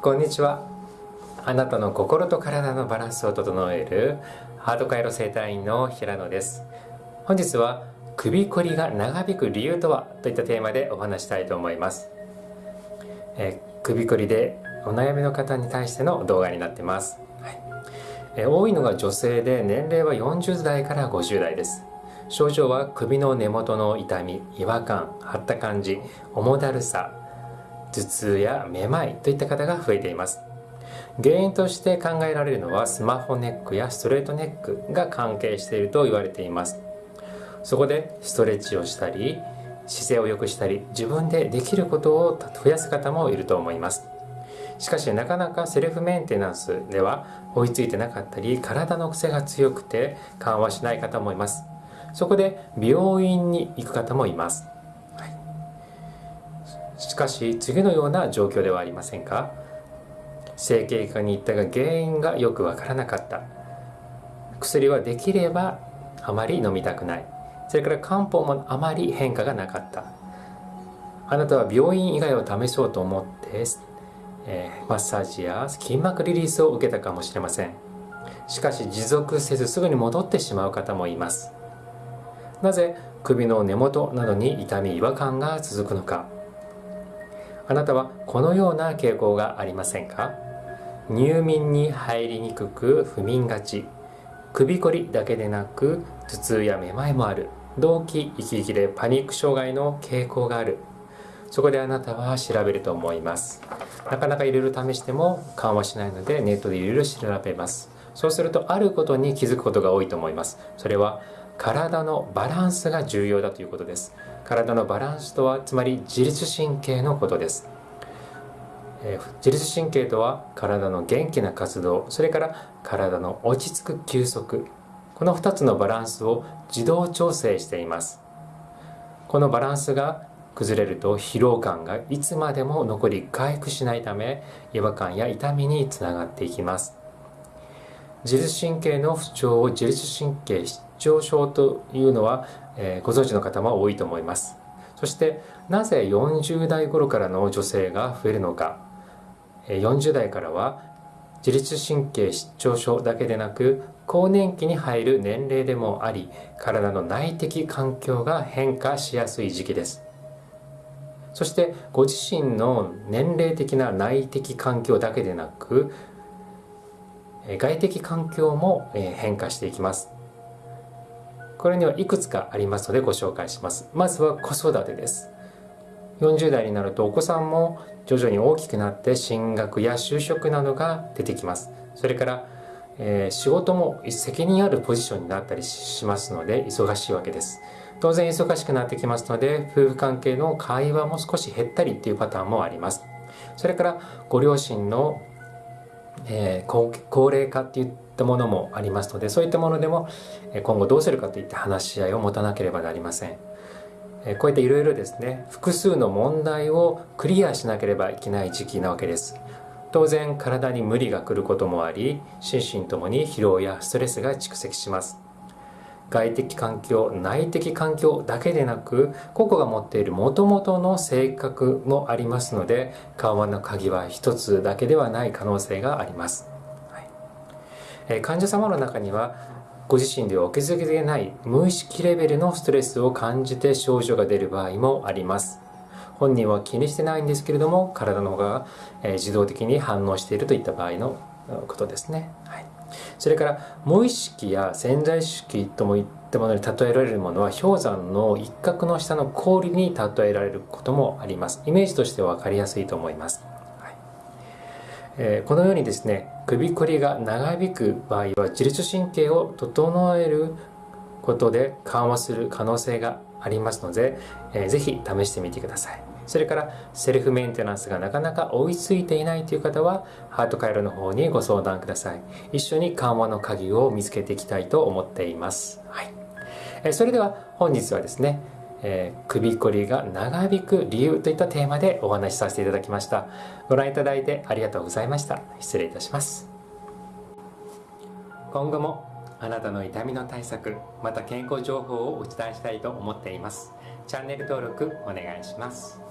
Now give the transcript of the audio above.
こんにちは。あなたの心と体のバランスを整えるハート回路生態院の平野です。本日は首こりが長引く理由とはといったテーマでお話したいと思います、え首こりでお悩みの方に対しての動画になってます、はい。え多いのが女性で年齢は40代から50代です。症状は首の根元の痛み違和感張った感じ重だるさ頭痛やめまいといった方が増えています。原因として考えられるのはスマホネックやストレートネックが関係していると言われています。そこでストレッチをしたり姿勢を良くしたり自分でできることを増やす方もいると思います。しかしなかなかセルフメンテナンスでは追いついてなかったり体の癖が強くて緩和しない方もいます。そこで病院に行く方もいます、しかし次のような状況ではありませんか？整形外科に行ったが原因がよくわからなかった。薬はできればあまり飲みたくない。それから漢方もあまり変化がなかった。あなたは病院以外を試そうと思って、えー、マッサージや筋膜リリースを受けたかもしれません。しかし持続せずすぐに戻ってしまう方もいます。なぜ首の根元などに痛み違和感が続くのか？あなたはこのような傾向がありませんか？入眠に入りにくく不眠がち。首こりだけでなく頭痛やめまいもある。動悸息切れパニック障害の傾向がある。そこであなたは調べると思います。なかなかいろいろ試しても緩和しないのでネットでいろいろ調べます。そうするとあることに気づくことが多いと思います。それは体のバランスが重要だということです。体のバランスとはつまり自律神経のことです。え自律神経とは体の元気な活動それから体の落ち着く休息。この2つのバランスを自動調整しています。このバランスが崩れると疲労感がいつまでも残り回復しないため違和感や痛みにつながっていきます。自律神経の不調を自律神経失調症というのは、えー、ご存知の方も多いと思います。そしてなぜ40代頃からの女性が増えるのか。40代からは自律神経失調症だけでなく更年期に入る年齢でもあり体の内的環境が変化しやすい時期です。そしてご自身の年齢的な内的環境だけでなく外的環境も変化していきます。これにはいくつかありますのでご紹介します。まずは子育てです。40代になるとお子さんも徐々に大きくなって進学や就職などが出てきます。それから、えー、仕事も責任あるポジションになったりしますので忙しいわけです。当然忙しくなってきますので夫婦関係の会話も少し減ったりっていうパターンもあります。それからご両親の、えー、高齢化っていったものもありますのでそういったものでも今後どうするかといった話し合いを持たなければなりません。こういったいろいろですね複数の問題をクリアしなければいけない時期なわけです。当然体に無理が来ることもあり心身ともに疲労やストレスが蓄積します。外的環境内的環境だけでなく個々が持っているもともとの性格もありますので緩和の鍵は一つだけではない可能性があります、はい。え、患者様の中にはご自身ではお気づきでない無意識レベルのストレスを感じて症状が出る場合もあります。本人は気にしてないんですけれども体の方がえ自動的に反応しているといった場合のことですね、はい、それから無意識や潜在意識ともいったものに例えられるものは氷山の一角の下の氷に例えられることもあります。イメージとして分かりやすいと思います。はい。えこのようにですね首こりが長引く場合は自律神経を整えることで緩和する可能性がありますので、えー、ぜひ試してみてください。それからセルフメンテナンスがなかなか追いついていないという方はハート回路の方にご相談ください。一緒に緩和の鍵を見つけていきたいと思っています、はい。え、それでは本日はですねえー、首こりが長引く理由といったテーマでお話しさせていただきました。ご覧いただいてありがとうございました。失礼いたします。今後もあなたの痛みの対策また健康情報をお伝えしたいと思っています。チャンネル登録お願いします。